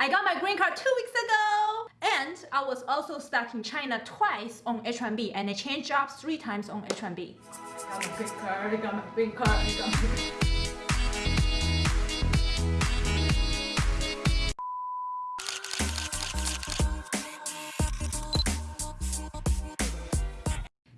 I got my green card two weeks ago! And I was also stuck in China twice on H-1B and I changed jobs three times on H-1B. Got my green card, I got my green card, I got my green card.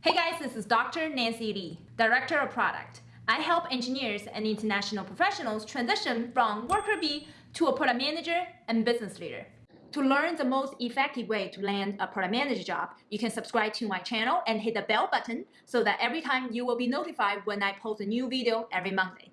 Hey guys, this is Dr. Nancy Li, Director of Product. I help engineers and international professionals transition from worker bee to a product manager and business leader. To learn the most effective way to land a product manager job, you can subscribe to my channel and hit the bell button so that every time you will be notified when I post a new video every Monday.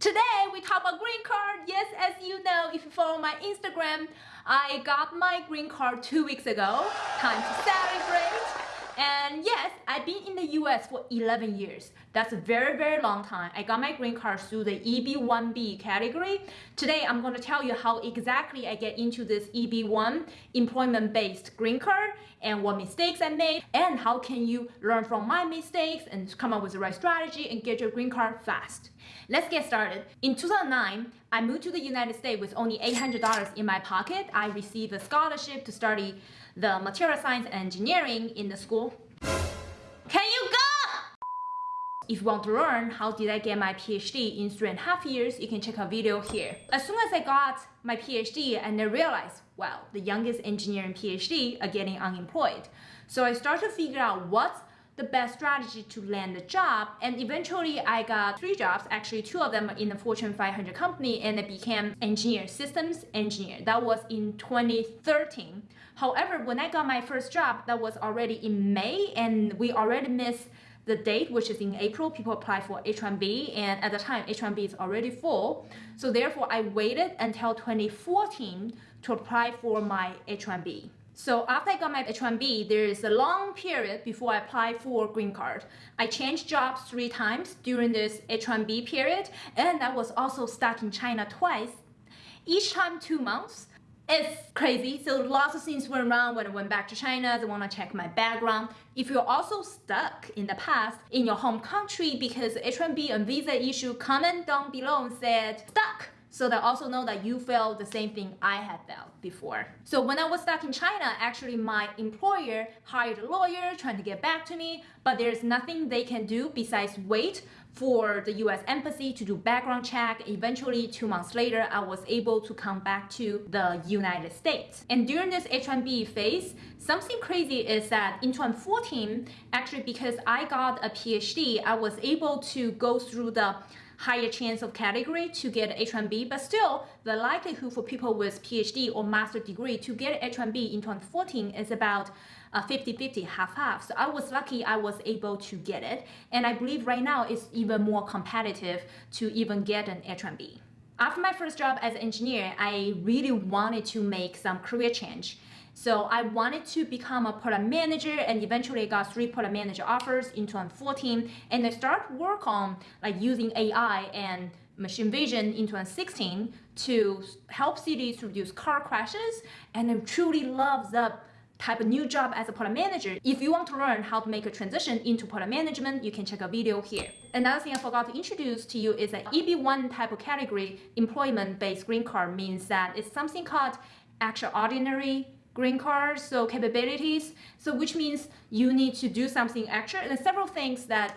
Today, we talk about green card. Yes, as you know, if you follow my Instagram, I got my green card two weeks ago. Time to celebrate. And yes, I've been in the US for 11 years. That's a very, very long time. I got my green card through the EB-1B category. Today, I'm going to tell you how exactly I get into this EB-1 employment-based green card and what mistakes I made and how can you learn from my mistakes and come up with the right strategy and get your green card fast. Let's get started. In 2009, I moved to the United States with only $800 in my pocket. I received a scholarship to study the material science and engineering in the school. Can you go? If you want to learn how did I get my PhD in three and a half years, you can check out video here. As soon as I got my PhD and I realized, well, the youngest engineer in PhD are getting unemployed. So I started to figure out what's the best strategy to land a job. And eventually I got three jobs, actually two of them in the Fortune 500 company and I became engineer, systems engineer. That was in 2013. However, when I got my first job, that was already in May and we already missed the date, which is in April, people apply for H-1B and at the time H-1B is already full. So therefore I waited until 2014 to apply for my H-1B. So after I got my H-1B, there is a long period before I apply for green card. I changed jobs three times during this H-1B period, and I was also stuck in China twice, each time two months. It's crazy. So lots of things went wrong when I went back to China. They want to check my background. If you're also stuck in the past in your home country because H-1B and visa issue, comment down below and said stuck so they also know that you felt the same thing I had felt before. So when I was stuck in China, actually my employer hired a lawyer trying to get back to me, but there's nothing they can do besides wait for the US embassy to do background check. Eventually, two months later, I was able to come back to the United States. And during this H-1B phase, something crazy is that in 2014, actually because I got a PhD, I was able to go through the higher chance of category to get H-1B, but still the likelihood for people with PhD or master degree to get H-1B in 2014 is about 50-50, uh, half-half. So I was lucky I was able to get it. And I believe right now it's even more competitive to even get an H-1B. After my first job as an engineer, I really wanted to make some career change. So I wanted to become a product manager and eventually I got three product manager offers in 2014 and I started work on like using AI and machine vision in 2016 to help cities reduce car crashes and I truly love the type of new job as a product manager. If you want to learn how to make a transition into product management, you can check a video here. Another thing I forgot to introduce to you is that EB1 type of category employment-based green card means that it's something called extraordinary green card, so capabilities, so which means you need to do something extra and several things that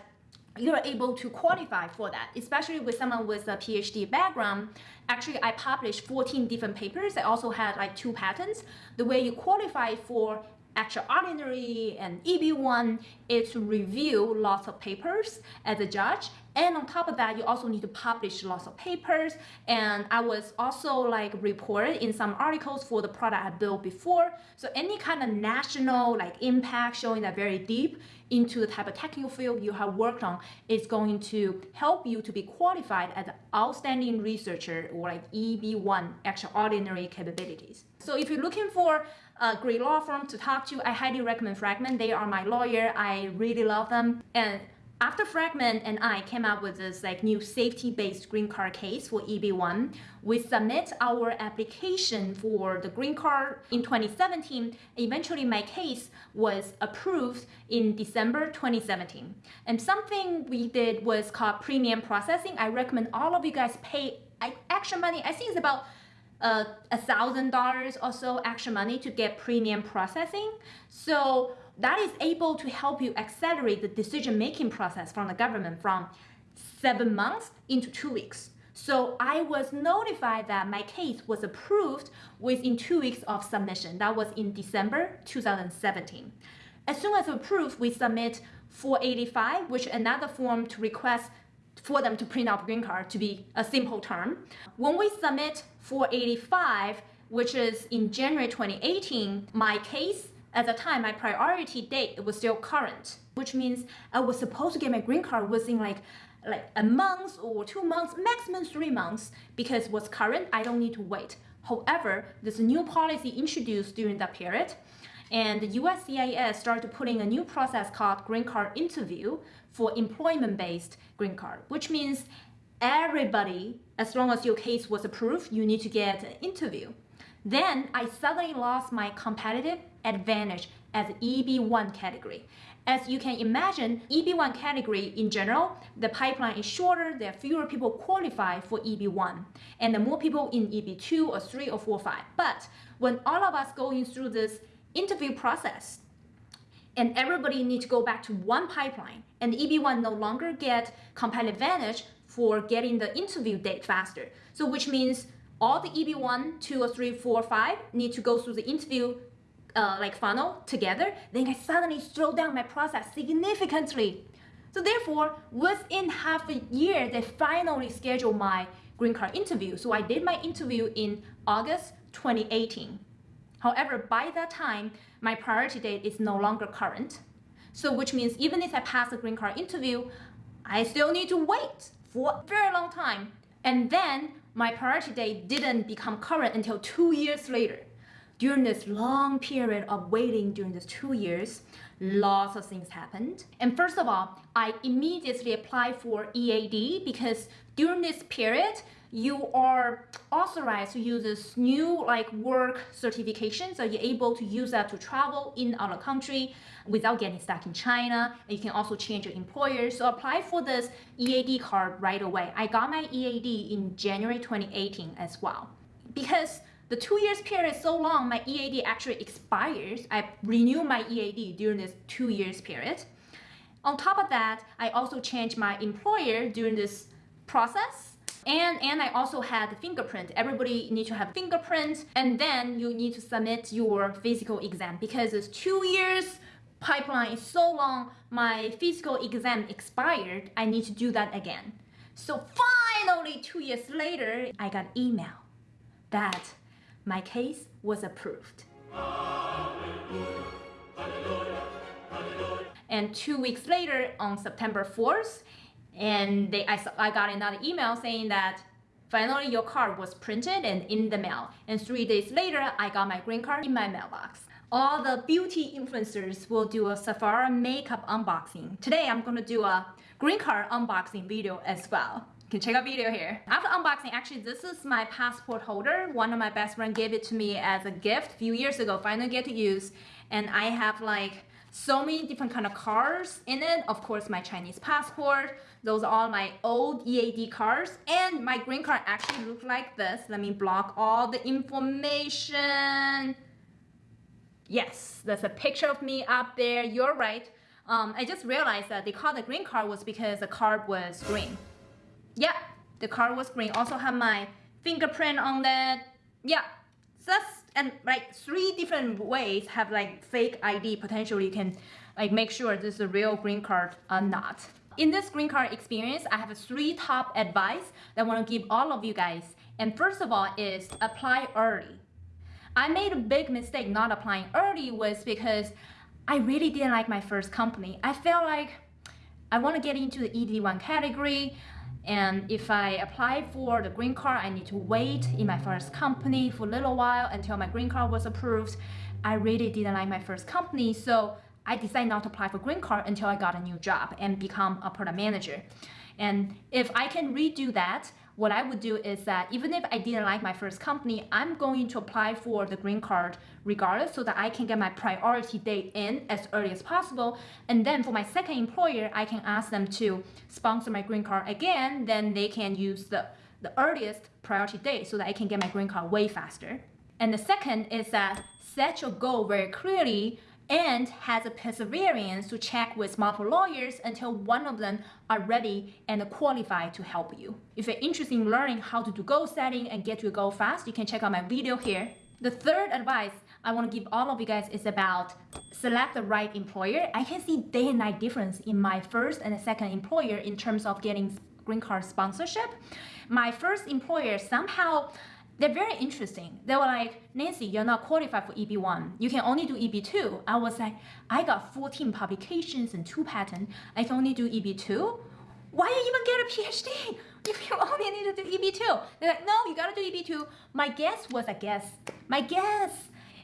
you're able to qualify for that, especially with someone with a PhD background. Actually, I published 14 different papers. I also had like two patents. The way you qualify for extraordinary and EB1 is review lots of papers as a judge. And on top of that you also need to publish lots of papers. And I was also like reported in some articles for the product I built before. So any kind of national like impact showing that very deep into the type of technical field you have worked on is going to help you to be qualified as an outstanding researcher or like EB1 extraordinary capabilities. So if you're looking for a great law firm to talk to, I highly recommend Fragomen. They are my lawyer. I really love them. And after Fragomen and I came up with this like new safety-based green card case for EB1, we submit our application for the green card in 2017. Eventually, my case was approved in December 2017. And something we did was called premium processing. I recommend all of you guys pay extra money. I think it's about a thousand dollars or so extra money to get premium processing. So that is able to help you accelerate the decision making process from the government from seven months into two weeks. So I was notified that my case was approved within two weeks of submission. That was in December 2017. As soon as approved, we submit 485, which another form to request for them to print out green card to be a simple term. When we submit 485, which is in January 2018, my case at the time, my priority date was still current, which means I was supposed to get my green card within like like a month or two months, maximum three months, because what's current, I don't need to wait. However, a new policy introduced during that period, and the USCIS started putting a new process called green card interview for employment-based green card, which means everybody, as long as your case was approved, you need to get an interview. Then I suddenly lost my competitive advantage as EB1 category. As you can imagine, EB1 category in general, the pipeline is shorter, there are fewer people qualify for EB1, and the more people in EB2 or 3 or 4 or 5. But when all of us going through this interview process, and everybody need to go back to one pipeline, and EB1 no longer get competitive advantage for getting the interview date faster. So which means all the EB1, 2 or 3, 4, 5 need to go through the interview uh, like funnel together, then I suddenly slow down my process significantly. So therefore, within half a year, they finally scheduled my green card interview. So I did my interview in August 2018. However, by that time, my priority date is no longer current. So which means even if I pass the green card interview, I still need to wait for a very long time. And then my priority date didn't become current until two years later during this long period of waiting during these two years, lots of things happened. And first of all, I immediately applied for EAD because during this period, you are authorized to use this new like work certification. So you're able to use that to travel in other country without getting stuck in China. And you can also change your employer. So apply for this EAD card right away. I got my EAD in January 2018 as well. Because the two years period is so long, my EAD actually expires. I renew my EAD during this two years period. On top of that, I also changed my employer during this process. And, and I also had fingerprint. Everybody need to have fingerprint. And then you need to submit your physical exam because it's two years pipeline is so long, my physical exam expired. I need to do that again. So finally, two years later, I got email that my case was approved. And two weeks later, on September 4th, and they, I, I got another email saying that finally your card was printed and in the mail. And three days later, I got my green card in my mailbox. All the beauty influencers will do a Sephora makeup unboxing. Today, I'm gonna do a green card unboxing video as well You can check out video here. After unboxing, actually this is my passport holder. One of my best friend gave it to me as a gift a few years ago, finally get to use. And I have like so many different kind of cards in it. Of course, my Chinese passport. Those are all my old EAD cards. And my green card actually look like this. Let me block all the information. Yes, there's a picture of me up there. You're right. Um, I just realized that they called the green card was because the card was green. Yeah, the card was green. Also have my fingerprint on that. Yeah, so that's and like three different ways have like fake ID potentially you can like make sure this is a real green card or not. In this green card experience, I have three top advice that I want to give all of you guys. And first of all is apply early. I made a big mistake not applying early was because I really didn't like my first company. I felt like I want to get into the EB1 category. And if I apply for the green card, I need to wait in my first company for a little while until my green card was approved. I really didn't like my first company, so I decided not to apply for green card until I got a new job and become a product manager. And if I can redo that, what I would do is that even if I didn't like my first company, I'm going to apply for the green card regardless so that I can get my priority date in as early as possible. And then for my second employer, I can ask them to sponsor my green card again, then they can use the, the earliest priority date so that I can get my green card way faster. And the second is that set your goal very clearly and has a perseverance to check with multiple lawyers until one of them are ready and qualified to help you. If you're interested in learning how to do goal setting and get to your goal fast, you can check out my video here. The third advice I want to give all of you guys is about select the right employer. I can see day and night difference in my first and second employer in terms of getting green card sponsorship. My first employer somehow they're very interesting. They were like, Nancy, you're not qualified for EB1. You can only do EB2. I was like, I got 14 publications and two patents. I can only do EB2. Why you even get a PhD if you only need to do EB2? They're like, no, you gotta do EB2. My guess was a guess. My guess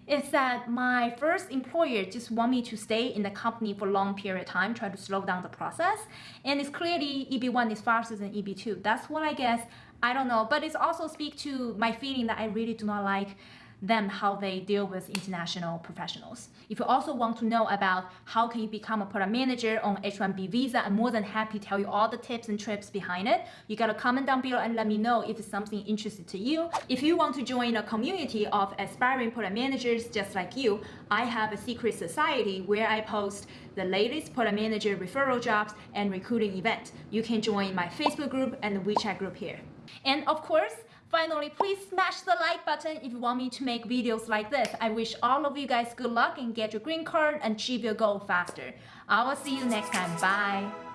is that my first employer just want me to stay in the company for a long period of time, try to slow down the process. And it's clearly EB1 is faster than EB2. That's what I guess. I don't know, but it's also speak to my feeling that I really do not like them how they deal with international professionals. If you also want to know about how can you become a product manager on H-1B visa, I'm more than happy to tell you all the tips and tricks behind it. You gotta comment down below and let me know if it's something interesting to you. If you want to join a community of aspiring product managers just like you, I have a secret society where I post the latest product manager referral jobs and recruiting event. You can join my Facebook group and the WeChat group here. And of course, Finally, please smash the like button if you want me to make videos like this. I wish all of you guys good luck and get your green card and achieve your goal faster. I will see you next time. Bye.